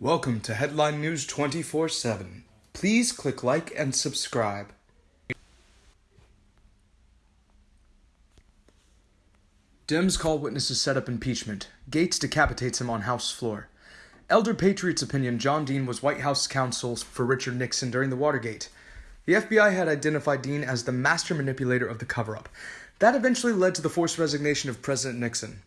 Welcome to Headline News 24 7. Please click like and subscribe. Dems call witnesses set up impeachment. Gaetz decapitates him on House floor. Elder Patriot's opinion John Dean was White House counsel for Richard Nixon during the Watergate. The FBI had identified Dean as the master manipulator of the cover up. That eventually led to the forced resignation of President Nixon.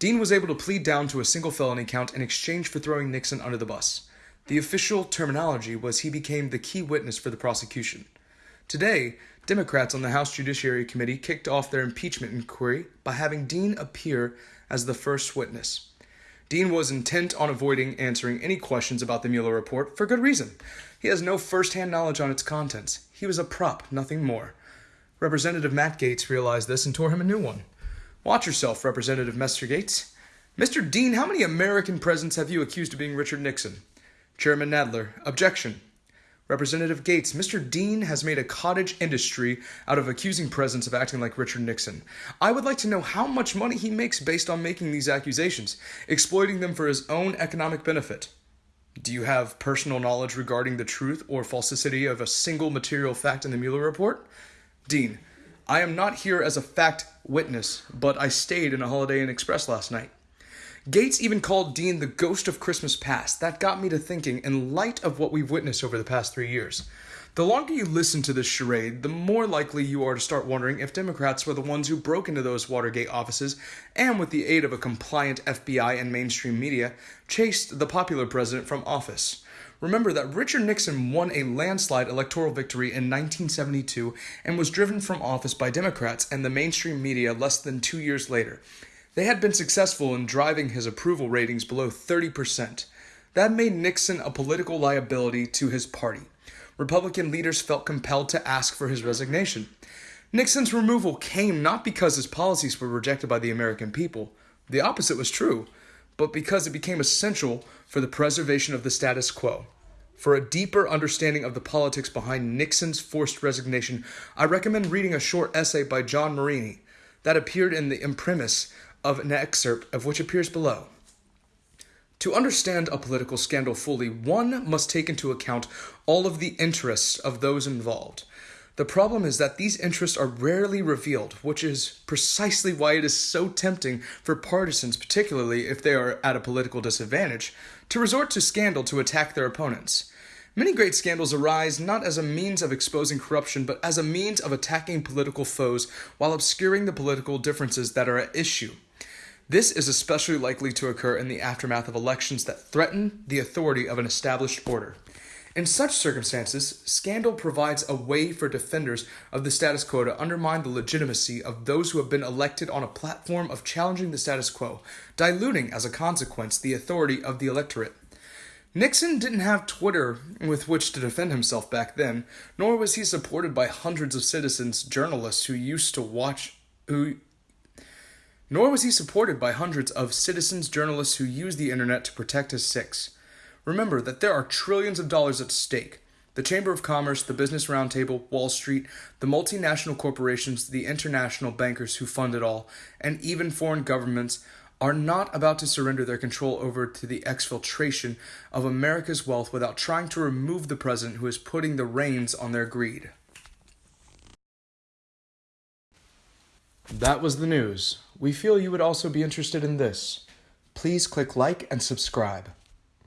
Dean was able to plead down to a single felony count in exchange for throwing Nixon under the bus. The official terminology was he became the key witness for the prosecution. Today, Democrats on the House Judiciary Committee kicked off their impeachment inquiry by having Dean appear as the first witness. Dean was intent on avoiding answering any questions about the Mueller report for good reason. He has no first hand knowledge on its contents. He was a prop, nothing more. Representative Matt Gaetz realized this and tore him a new one. Watch yourself, Representative. Gaetz. Mr. Dean, how many American presidents have you accused of being Richard Nixon? Chairman Nadler, objection. Representative Gaetz, Mr. Dean has made a cottage industry out of accusing presidents of acting like Richard Nixon. I would like to know how much money he makes based on making these accusations, exploiting them for his own economic benefit. Do you have personal knowledge regarding the truth or falsity of a single material fact in the Mueller report? Dean, I am not here as a fact witness, but I stayed in a Holiday Inn Express last night. Gaetz even called Dean the ghost of Christmas past. That got me to thinking in light of what we've witnessed over the past three years. The longer you listen to this charade, the more likely you are to start wondering if Democrats were the ones who broke into those Watergate offices and, with the aid of a compliant FBI and mainstream media, chased the popular president from office. Remember that Richard Nixon won a landslide electoral victory in 1972 and was driven from office by Democrats and the mainstream media less than two years later. They had been successful in driving his approval ratings below 30%. That made Nixon a political liability to his party. Republican leaders felt compelled to ask for his resignation. Nixon's removal came not because his policies were rejected by the American people, the opposite was true, but because it became essential for the preservation of the status quo. For a deeper understanding of the politics behind Nixon's forced resignation, I recommend reading a short essay by John Marini that appeared in the imprimis of an excerpt of which appears below. To understand a political scandal fully, one must take into account all of the interests of those involved. The problem is that these interests are rarely revealed, which is precisely why it is so tempting for partisans, particularly if they are at a political disadvantage, to resort to scandal to attack their opponents. Many great scandals arise not as a means of exposing corruption, but as a means of attacking political foes while obscuring the political differences that are at issue. This is especially likely to occur in the aftermath of elections that threaten the authority of an established order. In such circumstances, scandal provides a way for defenders of the status quo to undermine the legitimacy of those who have been elected on a platform of challenging the status quo, diluting as a consequence the authority of the electorate. Nixon didn't have Twitter with which to defend himself back then, nor was he supported by hundreds of citizens, journalists who used to watch who nor was he supported by hundreds of citizens journalists who used the internet to protect his six. Remember that there are trillions of dollars at stake. The Chamber of Commerce, the Business Roundtable, Wall Street, the multinational corporations, the international bankers who fund it all, and even foreign governments are not about to surrender their control over to the exfiltration of America's wealth without trying to remove the president who is putting the reins on their greed. That was the news. We feel you would also be interested in this. Please click like and subscribe.